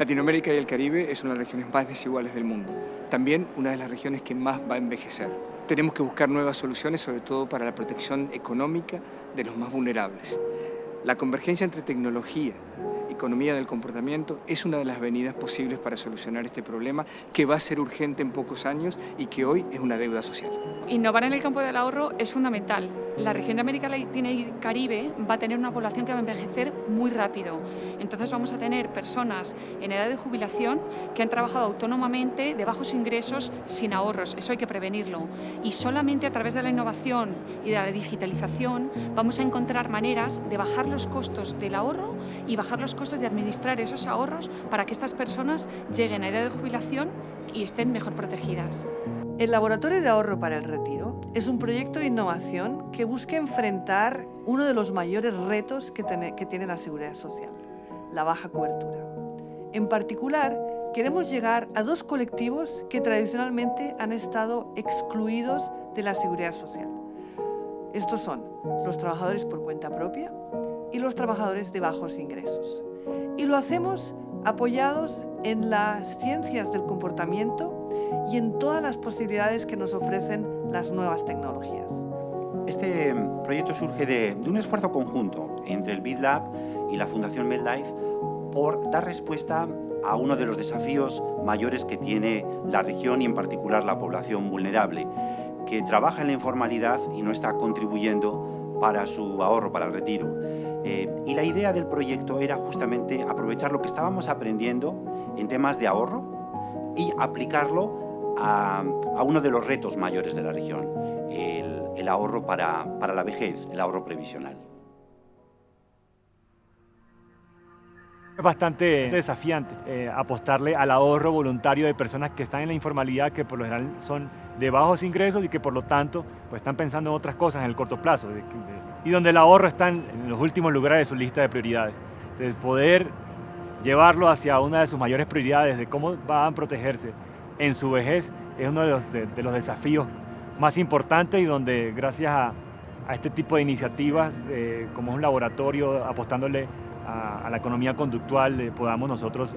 Latinoamérica y el Caribe es una de las regiones más desiguales del mundo. También una de las regiones que más va a envejecer. Tenemos que buscar nuevas soluciones, sobre todo para la protección económica de los más vulnerables. La convergencia entre tecnología, economía del comportamiento es una de las venidas posibles para solucionar este problema que va a ser urgente en pocos años y que hoy es una deuda social. Innovar en el campo del ahorro es fundamental. La región de América Latina y Caribe va a tener una población que va a envejecer muy rápido. Entonces vamos a tener personas en edad de jubilación que han trabajado autónomamente de bajos ingresos sin ahorros. Eso hay que prevenirlo. Y solamente a través de la innovación y de la digitalización vamos a encontrar maneras de bajar los costos del ahorro y bajar los costos de administrar esos ahorros para que estas personas lleguen a edad de jubilación y estén mejor protegidas. El Laboratorio de Ahorro para el Retiro es un proyecto de innovación que busca enfrentar uno de los mayores retos que tiene, que tiene la seguridad social, la baja cobertura. En particular, queremos llegar a dos colectivos que tradicionalmente han estado excluidos de la seguridad social. Estos son los trabajadores por cuenta propia y los trabajadores de bajos ingresos. Y lo hacemos apoyados en las ciencias del comportamiento y en todas las posibilidades que nos ofrecen las nuevas tecnologías. Este proyecto surge de, un esfuerzo conjunto entre el BitLab y la Fundación MedLife por dar respuesta a uno de los desafíos mayores que tiene la región y en particular la población vulnerable, que trabaja en la informalidad y no está contribuyendo para su ahorro, para el retiro. Eh, y la idea del proyecto era justamente aprovechar lo que estábamos aprendiendo en temas de ahorro y aplicarlo a, uno de los retos mayores de la región, el, ahorro para, la vejez, el ahorro previsional. Es bastante desafiante eh, apostarle al ahorro voluntario de personas que están en la informalidad, que por lo general son de bajos ingresos y que por lo tanto pues, están pensando en otras cosas en el corto plazo, y donde el ahorro está en, los últimos lugares de su lista de prioridades. Entonces, poder llevarlo hacia una de sus mayores prioridades de cómo van a protegerse en su vejez es uno de los, desafíos más importantes y donde gracias a, este tipo de iniciativas, eh, como es un laboratorio apostándole a, la economía conductual, eh, podamos nosotros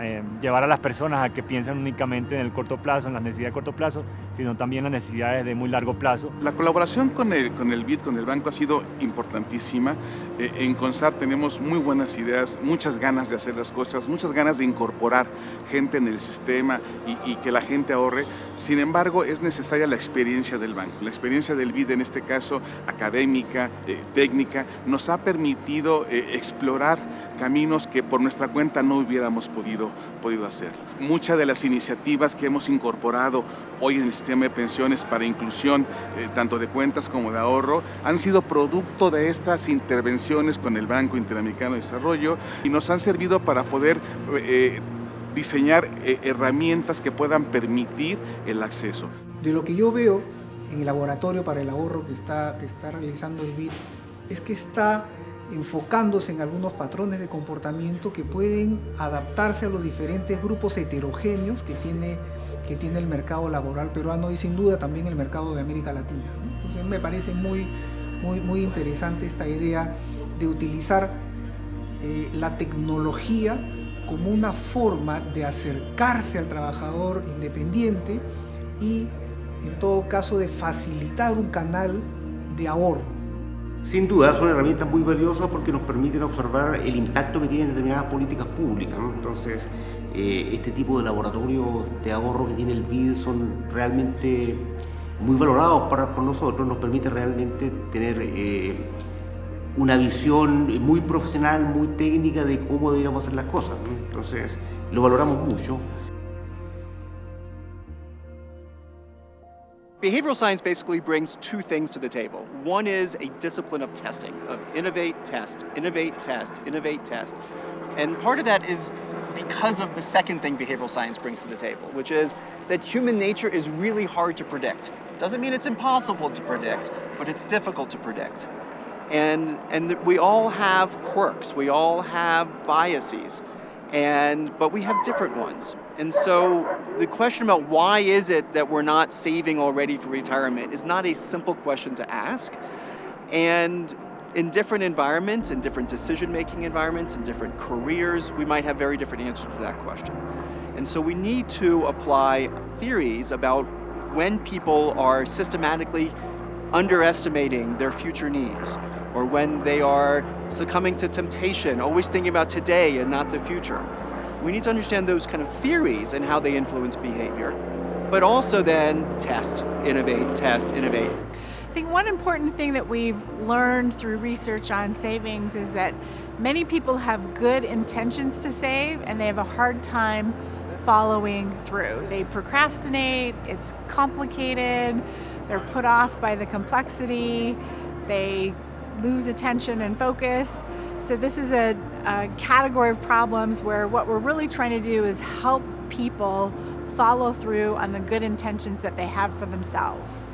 eh, llevar a las personas a que piensen únicamente en el corto plazo, en las necesidades de corto plazo, sino también las necesidades de muy largo plazo. La colaboración con el, con el BID, con el banco, ha sido importantísima. Eh, en CONSAR tenemos muy buenas ideas, muchas ganas de hacer las cosas, muchas ganas de incorporar gente en el sistema y, que la gente ahorre. Sin embargo, es necesaria la experiencia del banco. La experiencia del BID, en este caso académica, eh, técnica, nos ha permitido explorar caminos que por nuestra cuenta no hubiéramos podido, podido hacer. Muchas de las iniciativas que hemos incorporado hoy en el sistema de pensiones para inclusión, eh, tanto de cuentas como de ahorro, han sido producto de estas intervenciones con el Banco Interamericano de Desarrollo y nos han servido para poder eh, diseñar eh, herramientas que puedan permitir el acceso. De lo que yo veo en el laboratorio para el ahorro que está, que está realizando el BID, es que está enfocándose en algunos patrones de comportamiento que pueden adaptarse a los diferentes grupos heterogéneos que tiene, que tiene el mercado laboral peruano y sin duda también el mercado de América Latina. Entonces me parece muy, muy, muy interesante esta idea de utilizar eh, la tecnología como una forma de acercarse al trabajador independiente y en todo caso de facilitar un canal de ahorro. Sin duda son herramientas muy valiosas porque nos permiten observar el impacto que tienen determinadas políticas públicas. Entonces, eh, este tipo de laboratorios de ahorro que tiene el BID son realmente muy valorados para, por nosotros, nos permite realmente tener eh, una visión muy profesional, muy técnica de cómo deberíamos hacer las cosas. Entonces, lo valoramos mucho. Behavioral science basically brings two things to the table. One is a discipline of testing, of innovate, test, innovate, test, innovate, test. And part of that is because of the second thing behavioral science brings to the table, which is that human nature is really hard to predict. Doesn't mean it's impossible to predict, but it's difficult to predict. And, and we all have quirks, we all have biases, and, but we have different ones. And so the question about why is it that we're not saving already for retirement is not a simple question to ask. And in different environments, in different decision-making environments, in different careers, we might have very different answers to that question. And so we need to apply theories about when people are systematically underestimating their future needs, or when they are succumbing to temptation, always thinking about today and not the future. We need to understand those kind of theories and how they influence behavior, but also then test, innovate, test, innovate. I think one important thing that we've learned through research on savings is that many people have good intentions to save and they have a hard time following through. They procrastinate, it's complicated, they're put off by the complexity, they lose attention and focus. So this is a, a category of problems where what we're really trying to do is help people follow through on the good intentions that they have for themselves.